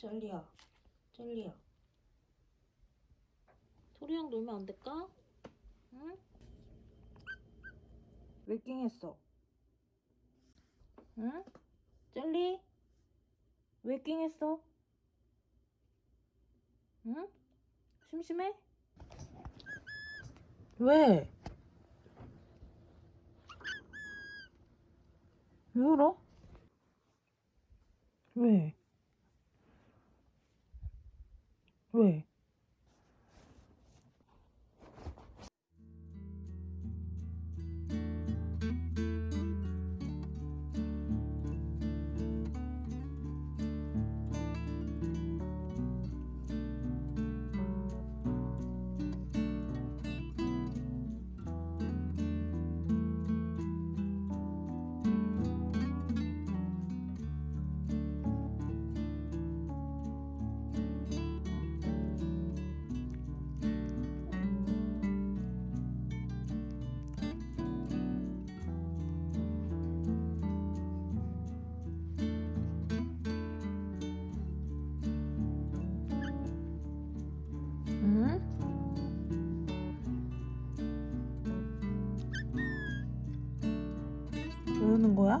젤리야. 젤리야. 토리랑 놀면 안 될까? 응? 왜 낑했어? 응? 젤리? 왜 낑했어? 응? 심심해? 왜? 왜 울어? 왜? 왜? 왜 우는 거야?